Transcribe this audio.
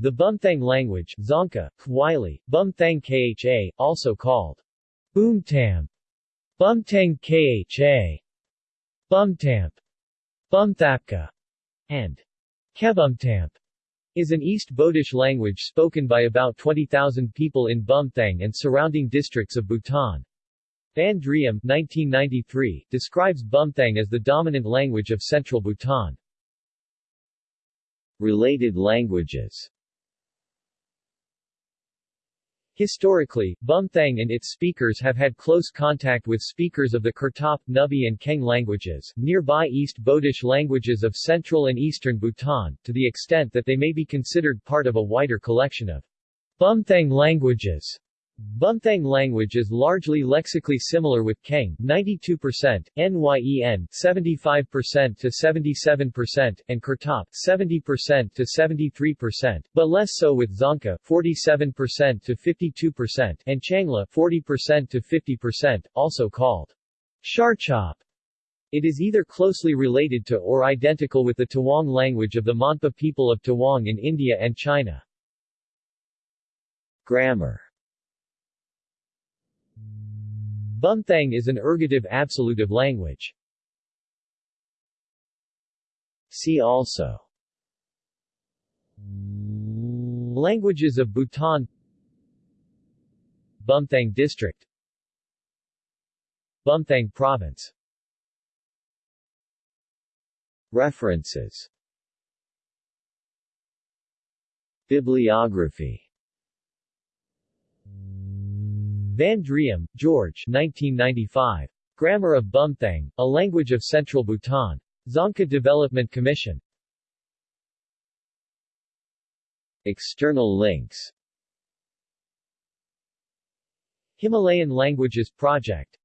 The Bumthang language Dzongkha, Kwili, Bumthang Kha, also called Boomtam, Bumtang Kha, Bumtamp, Bumthapka, and Kebumtamp, is an East Bodish language spoken by about 20,000 people in Bumthang and surrounding districts of Bhutan. Van Driem 1993, describes Bumthang as the dominant language of central Bhutan. Related languages Historically, Bumthang and its speakers have had close contact with speakers of the Kurtop, Nubi and Kheng languages, nearby East Bodish languages of central and eastern Bhutan, to the extent that they may be considered part of a wider collection of Bumthang languages. Bumthang language is largely lexically similar with Kheng 92%, Nyen 75% to 77%, and Kurtop 70% to 73%, but less so with Dzongkha 47% to 52% and Tshangla 40% to 50%, also called Sharchop. It is either closely related to or identical with the Tawang language of the Monpa people of Tawang in India and China. Grammar Bumthang is an ergative absolutive language. See also. Languages of Bhutan. Bumthang District. Bumthang Province. References. Bibliography Van Driem, George 1995. Grammar of Bumthang, A Language of Central Bhutan. Dzongkha Development Commission External links Himalayan Languages Project